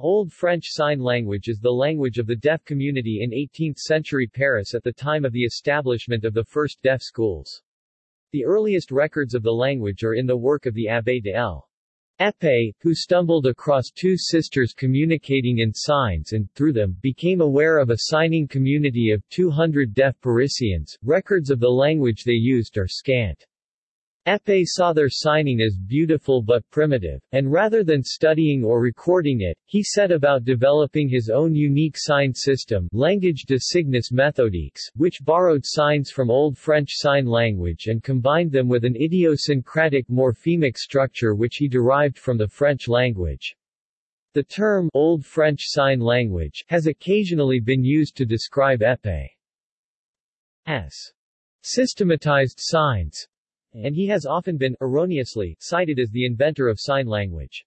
Old French Sign Language is the language of the deaf community in 18th-century Paris at the time of the establishment of the first deaf schools. The earliest records of the language are in the work of the Abbé de l'Épée, who stumbled across two sisters communicating in signs and, through them, became aware of a signing community of 200 deaf Parisians. Records of the language they used are scant. Épée saw their signing as beautiful but primitive, and rather than studying or recording it, he set about developing his own unique sign system Langage de signes méthodiques, which borrowed signs from Old French Sign Language and combined them with an idiosyncratic morphemic structure which he derived from the French language. The term Old French Sign Language has occasionally been used to describe Épée as systematized signs and he has often been, erroneously, cited as the inventor of sign language.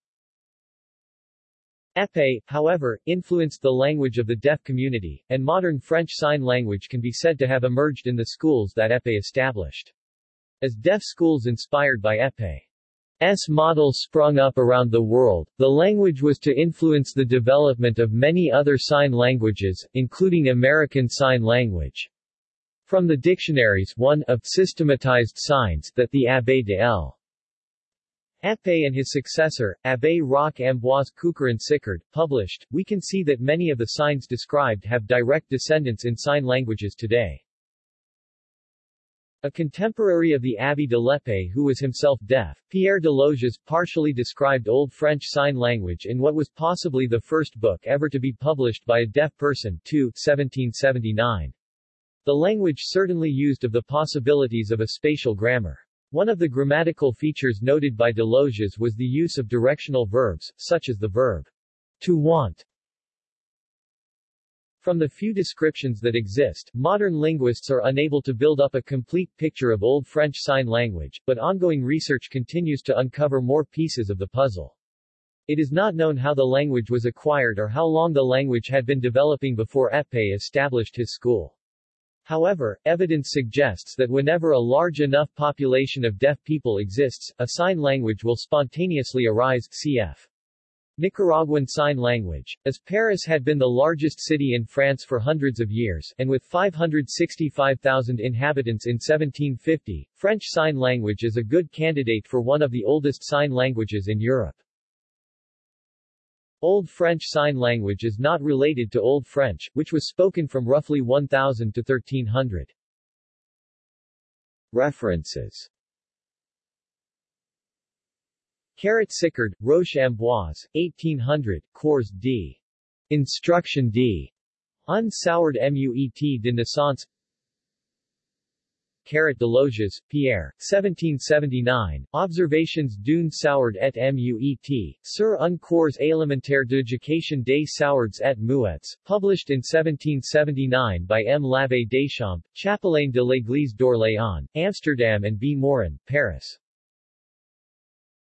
Épée, however, influenced the language of the deaf community, and modern French Sign Language can be said to have emerged in the schools that Épée established. As deaf schools inspired by Épée's model sprung up around the world, the language was to influence the development of many other sign languages, including American Sign Language. From the dictionaries 1 of systematized signs that the Abbé de l'Épée and his successor, Abbé Roch Ambroise Cucurron Sicard, published, we can see that many of the signs described have direct descendants in sign languages today. A contemporary of the Abbé de l'Épée who was himself deaf, Pierre Desloges partially described Old French Sign Language in what was possibly the first book ever to be published by a deaf person 2, 1779. The language certainly used of the possibilities of a spatial grammar. One of the grammatical features noted by Desloges was the use of directional verbs, such as the verb to want. From the few descriptions that exist, modern linguists are unable to build up a complete picture of Old French Sign Language, but ongoing research continues to uncover more pieces of the puzzle. It is not known how the language was acquired or how long the language had been developing before Épée established his school. However, evidence suggests that whenever a large enough population of deaf people exists, a sign language will spontaneously arise cf. Nicaraguan Sign Language. As Paris had been the largest city in France for hundreds of years, and with 565,000 inhabitants in 1750, French Sign Language is a good candidate for one of the oldest sign languages in Europe. Old French Sign Language is not related to Old French, which was spoken from roughly 1000 to 1300. References Carrot Sicard, Roch Ambroise, 1800, Cours d. Instruction d. un sourd-muet de naissance Carrot Desloges, Pierre, 1779, Observations d'une sourde et muet, sur un cours élémentaire d'éducation des sourds et muets, published in 1779 by M. l'Abbé Deschamps, Chapelain de l'Église d'Orléans, Amsterdam and B. Morin, Paris.